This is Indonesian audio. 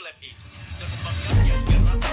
ke lab itu dan membakarnya hingga rata